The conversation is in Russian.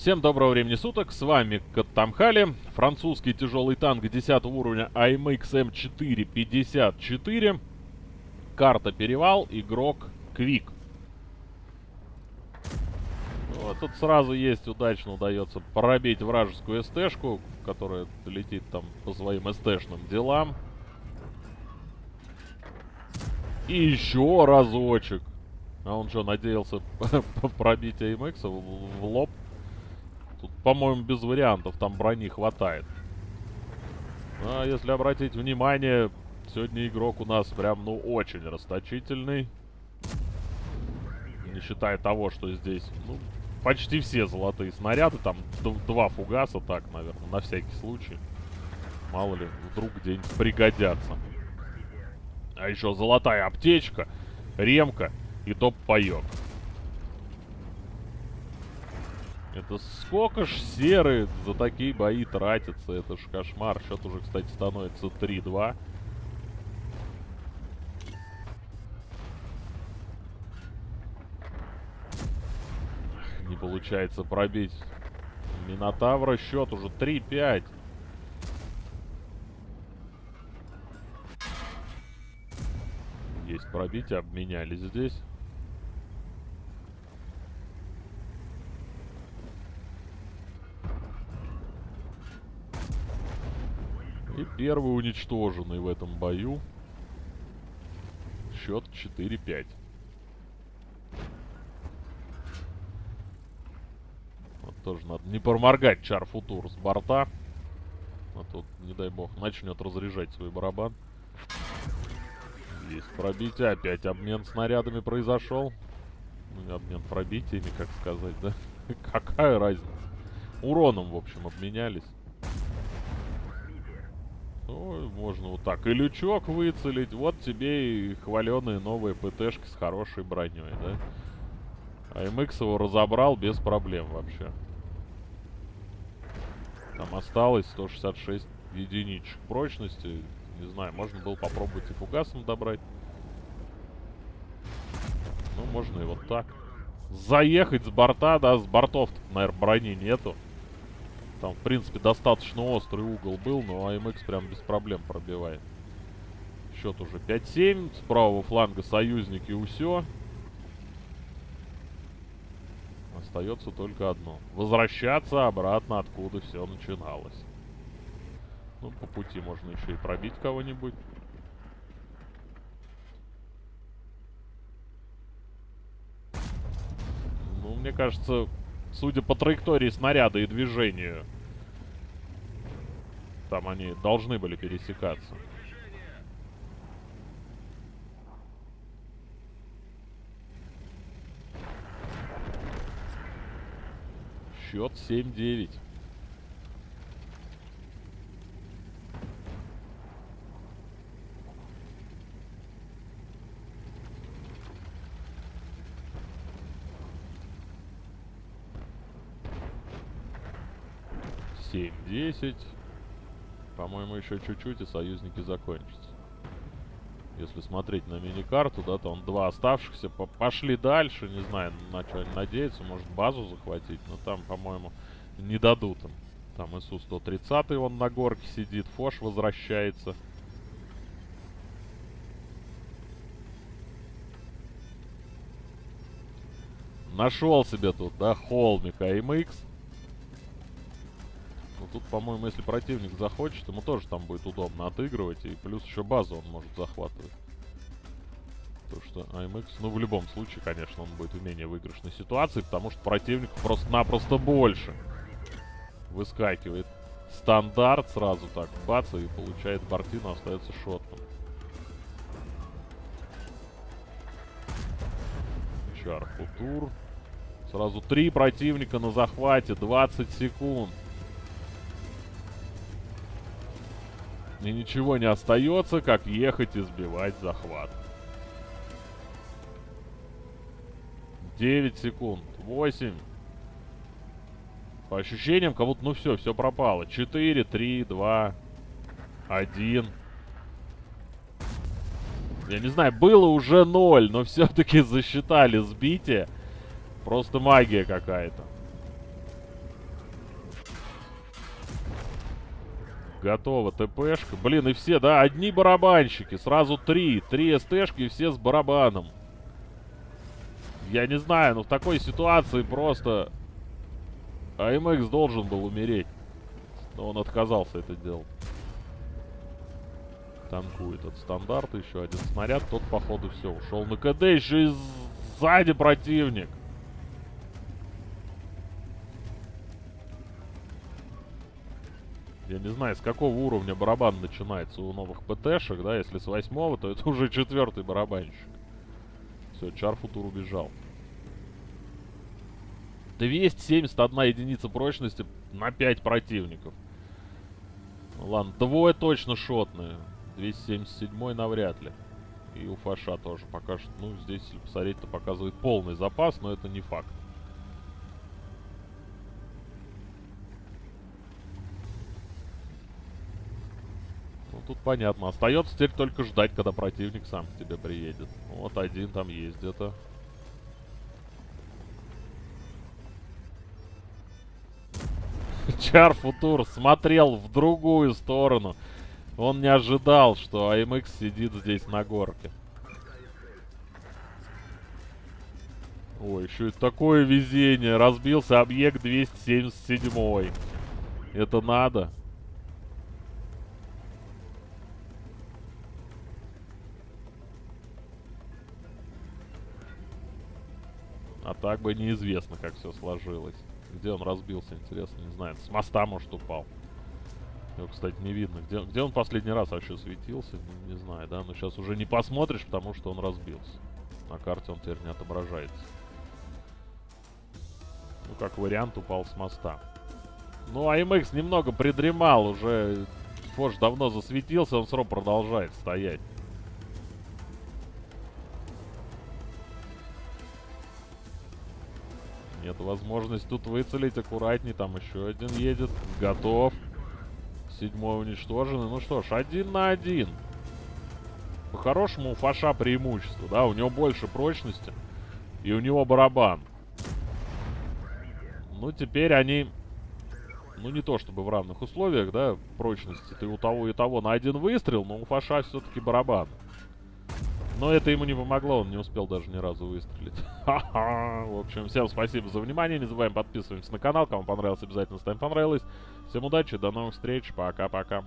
Всем доброго времени суток, с вами Каттамхали, французский тяжелый танк 10 уровня AMX M454, карта Перевал, игрок Квик. Вот, тут сразу есть, удачно удается пробить вражескую СТ-шку, которая летит там по своим СТ-шным делам. И еще разочек. А он что, надеялся пробить AMX в лоб? Тут, по-моему, без вариантов, там брони хватает. А если обратить внимание, сегодня игрок у нас прям, ну, очень расточительный. Не считая того, что здесь, ну, почти все золотые снаряды. Там два фугаса, так, наверное, на всякий случай. Мало ли, вдруг где-нибудь пригодятся. А еще золотая аптечка, ремка и топ-паек. Это сколько ж серы за такие бои тратится? Это ж кошмар. Счет уже, кстати, становится 3-2. Не получается пробить Минотавра. Счет уже 3-5. Есть пробитие, обменялись здесь. И первый уничтоженный в этом бою. Счет 4-5. Вот тоже надо не проморгать Чарфутур с борта. А тут, не дай бог, начнет разряжать свой барабан. Есть пробитие. Опять обмен снарядами произошел. Ну, обмен пробитиями, как сказать, да? Какая разница? Уроном, в общем, обменялись. Ну, можно вот так и лючок выцелить. Вот тебе и хваленые новые ПТшки с хорошей броней, да? А МХ его разобрал без проблем вообще. Там осталось 166 единичек прочности. Не знаю, можно было попробовать и фугасом добрать. Ну, можно и вот так. Заехать с борта, да, с бортов, наверное, брони нету. Там, в принципе, достаточно острый угол был, но АМХ прям без проблем пробивает. Счет уже 5-7. С правого фланга союзники Усё. Остается только одно. Возвращаться обратно, откуда все начиналось. Ну, по пути можно еще и пробить кого-нибудь. Ну, мне кажется, Судя по траектории снаряда и движению. Там они должны были пересекаться. Счет 7-9. 7-10. По-моему, еще чуть-чуть, и союзники закончатся. Если смотреть на мини-карту, да, он два оставшихся по пошли дальше. Не знаю, на что они надеются. Может, базу захватить. Но там, по-моему, не дадут им. Там ИСУ-130, он на горке сидит. Фош возвращается. Нашел себе тут, да, холмик АМХ. Тут, по-моему, если противник захочет, ему тоже там будет удобно отыгрывать. И плюс еще базу он может захватывать. Потому что АМХ, ну в любом случае, конечно, он будет в менее выигрышной ситуации, потому что противник просто-напросто больше. Выскакивает стандарт сразу так, бац, и получает бортину, остается шотом. Футур. Сразу три противника на захвате, 20 секунд. И ничего не остается, как ехать и сбивать захват. 9 секунд. 8. По ощущениям, как будто, ну все, все пропало. 4, 3, 2, 1. Я не знаю, было уже 0, но все-таки засчитали сбитие. Просто магия какая-то. Готово, ТПшка. Блин, и все, да, одни барабанщики. Сразу три. Три СТшки и все с барабаном. Я не знаю, но в такой ситуации просто... АМХ должен был умереть. Но он отказался это делать. Танкует от стандарта еще один снаряд. Тот, походу, все, ушел на КД. Еще и сзади противник. Я не знаю, с какого уровня барабан начинается у новых ПТшек, да? Если с восьмого, то это уже четвертый барабанщик. Все, Чарфутур убежал. 271 единица прочности на 5 противников. Ладно, двое точно шотные. 277 навряд ли. И у Фаша тоже пока что, ну, здесь, если посмотреть, то показывает полный запас, но это не факт. Тут понятно. Остается теперь только ждать, когда противник сам к тебе приедет. Вот один там есть где-то. Чар Футур смотрел в другую сторону. Он не ожидал, что АМХ сидит здесь на горке. Ой, еще и такое везение. Разбился объект 277. Это надо. Так бы неизвестно, как все сложилось. Где он разбился, интересно, не знаю. С моста, может, упал. Его, кстати, не видно. Где, где он последний раз вообще светился, не, не знаю, да? Но сейчас уже не посмотришь, потому что он разбился. На карте он теперь не отображается. Ну, как вариант, упал с моста. Ну, АМХ немного придремал уже. Фош давно засветился, он срок продолжает стоять. Нет возможности тут выцелить аккуратней. Там еще один едет. Готов. Седьмой уничтожен. Ну что ж, один на один. По-хорошему у Фаша преимущество, да? У него больше прочности. И у него барабан. Ну, теперь они... Ну, не то чтобы в равных условиях, да, прочности. Ты у того и того на один выстрел, но у Фаша все-таки барабан. Но это ему не помогло, он не успел даже ни разу выстрелить. Ха-ха! В общем, всем спасибо за внимание. Не забываем подписываться на канал. Кому понравилось, обязательно ставим понравилось. Всем удачи, до новых встреч. Пока-пока.